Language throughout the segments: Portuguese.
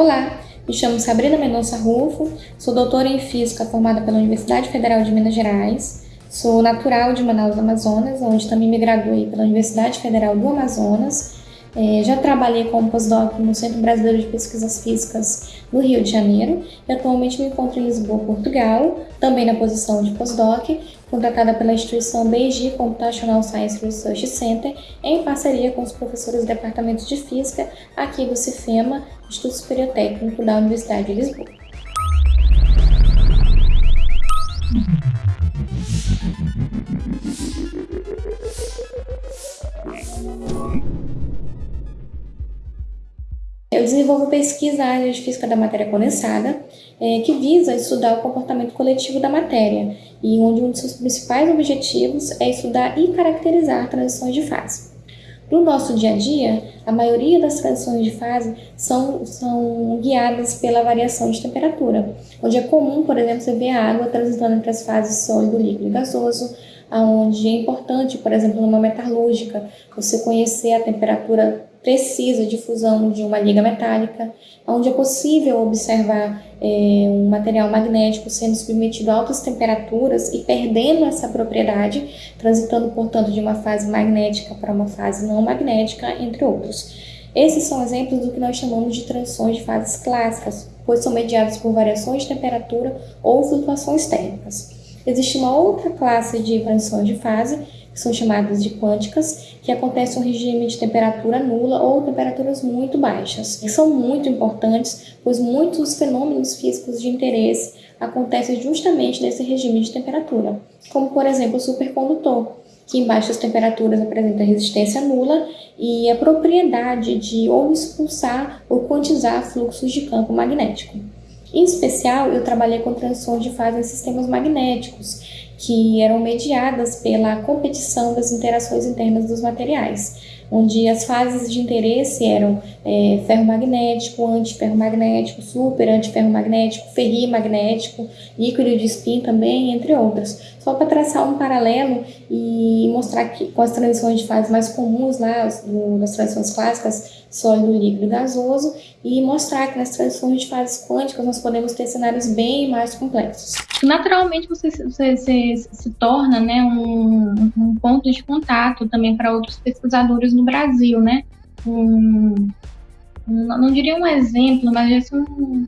Olá, me chamo Sabrina Mendonça Rufo, sou doutora em Física formada pela Universidade Federal de Minas Gerais, sou natural de Manaus, Amazonas, onde também me graduei pela Universidade Federal do Amazonas é, já trabalhei como pós-doc no Centro Brasileiro de Pesquisas Físicas no Rio de Janeiro e atualmente me encontro em Lisboa, Portugal, também na posição de pós-doc, contratada pela instituição Beiji Computational Science Research Center, em parceria com os professores do Departamento de Física aqui do CIFEMA, Instituto Superior Técnico da Universidade de Lisboa. Eu desenvolvo pesquisa na área de física da matéria condensada, é, que visa estudar o comportamento coletivo da matéria, e onde um de seus principais objetivos é estudar e caracterizar transições de fase. No nosso dia a dia, a maioria das transições de fase são, são guiadas pela variação de temperatura, onde é comum, por exemplo, você ver a água transitando entre as fases sólido, líquido e gasoso, onde é importante, por exemplo, numa metalúrgica, você conhecer a temperatura precisa de fusão de uma liga metálica, onde é possível observar é, um material magnético sendo submetido a altas temperaturas e perdendo essa propriedade, transitando, portanto, de uma fase magnética para uma fase não magnética, entre outros. Esses são exemplos do que nós chamamos de transições de fases clássicas, pois são mediadas por variações de temperatura ou flutuações térmicas. Existe uma outra classe de transições de fase, que são chamadas de quânticas, que acontece um regime de temperatura nula ou temperaturas muito baixas. E são muito importantes, pois muitos fenômenos físicos de interesse acontecem justamente nesse regime de temperatura, como por exemplo o supercondutor, que em baixas temperaturas apresenta resistência nula e a propriedade de ou expulsar ou quantizar fluxos de campo magnético. Em especial, eu trabalhei com transições de fase em sistemas magnéticos, que eram mediadas pela competição das interações internas dos materiais, onde as fases de interesse eram é, ferromagnético, antiferromagnético, super antiferromagnético, ferrimagnético, líquido de spin também, entre outras. Só para traçar um paralelo e mostrar que com as transições de fase mais comuns lá, nas transições clássicas, sólido, líquido e gasoso, e mostrar que nas transições de fases quânticas nós podemos ter cenários bem mais complexos. Naturalmente você, você, você se torna né, um, um, ponto de contato também para outros pesquisadores no Brasil, né? Um, não diria um exemplo, mas assim, um,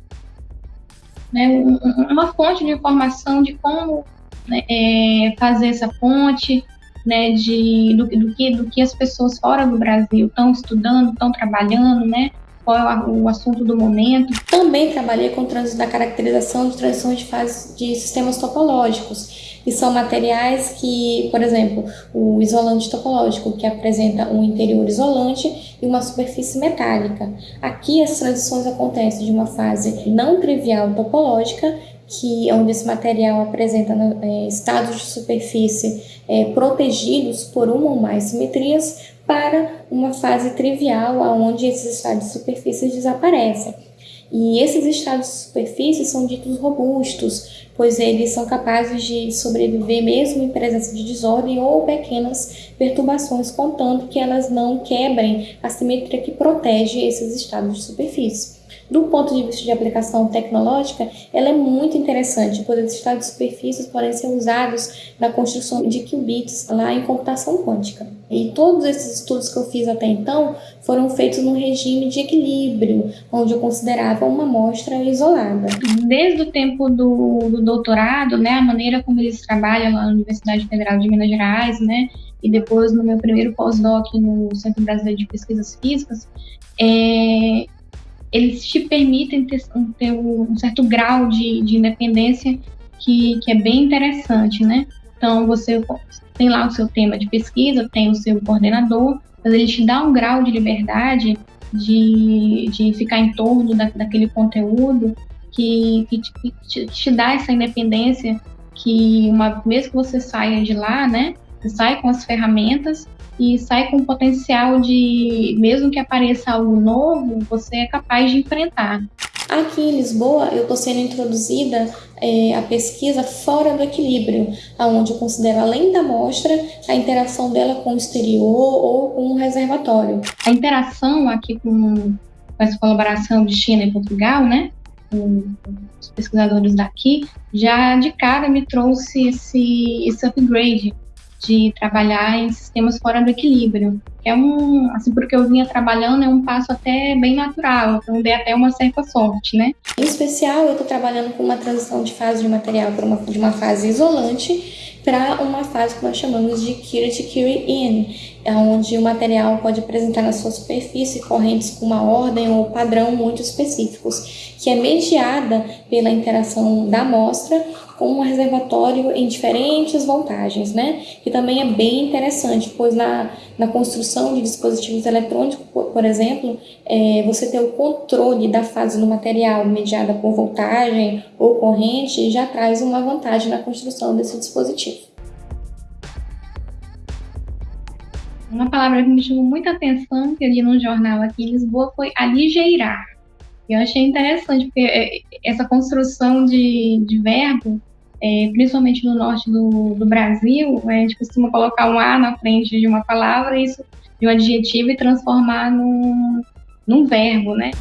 né, uma fonte de informação de como né, é, fazer essa ponte, né, de, do, do, que, do que as pessoas fora do Brasil estão estudando, estão trabalhando, né, qual é o assunto do momento. Também trabalhei com trânsito da caracterização de transições de fase de sistemas topológicos, que são materiais que, por exemplo, o isolante topológico, que apresenta um interior isolante e uma superfície metálica. Aqui as transições acontecem de uma fase não trivial topológica que onde esse material apresenta é, estados de superfície é, protegidos por uma ou mais simetrias para uma fase trivial, onde esses estados de superfície desaparecem. E esses estados de superfície são ditos robustos, pois eles são capazes de sobreviver mesmo em presença de desordem ou pequenas perturbações, contanto que elas não quebrem a simetria que protege esses estados de superfície. Do ponto de vista de aplicação tecnológica, ela é muito interessante, pois esses estados superfícies podem ser usados na construção de qubits lá em computação quântica. E todos esses estudos que eu fiz até então foram feitos num regime de equilíbrio, onde eu considerava uma amostra isolada. Desde o tempo do, do doutorado, né, a maneira como eles trabalham lá na Universidade Federal de Minas Gerais, né, e depois no meu primeiro pós-doc no Centro Brasileiro de Pesquisas Físicas, é, eles te permitem ter, ter um certo grau de, de independência que, que é bem interessante, né? Então, você tem lá o seu tema de pesquisa, tem o seu coordenador, mas ele te dá um grau de liberdade de, de ficar em torno da, daquele conteúdo que, que, te, te, dá essa independência que uma vez que você saia de lá, né, você sai com as ferramentas e sai com o potencial de, mesmo que apareça algo novo, você é capaz de enfrentar. Aqui em Lisboa, eu estou sendo introduzida é, a pesquisa fora do equilíbrio, aonde eu considero, além da amostra, a interação dela com o exterior ou com o reservatório. A interação aqui com, com com essa colaboração de China e Portugal, né? Com os pesquisadores daqui, já de cara me trouxe esse, esse upgrade de trabalhar em sistemas fora do equilíbrio. É um, assim, porque eu vinha trabalhando, é um passo até bem natural, então dei até uma certa sorte, né? Em especial, eu estou trabalhando com uma transição de fase de material para uma, de uma fase isolante para uma fase que nós chamamos de Curate Curie In, onde o material pode apresentar na sua superfície correntes com uma ordem ou padrão muito específicos, que é mediada pela interação da amostra com um reservatório em diferentes voltagens, né? Que também é bem interessante, pois na, na construção de dispositivos eletrônicos, por, exemplo, é, você ter o controle da fase do material mediada por voltagem ou corrente já traz uma vantagem na construção desse dispositivo. Uma palavra que me chamou muita atenção que eu li num jornal aqui em Lisboa foi aligeirar. Eu achei interessante, porque é, essa construção de, de verbo é, principalmente no norte do, do Brasil, a gente costuma colocar um A na frente de uma palavra, isso de um adjetivo e transformar num, num verbo, né?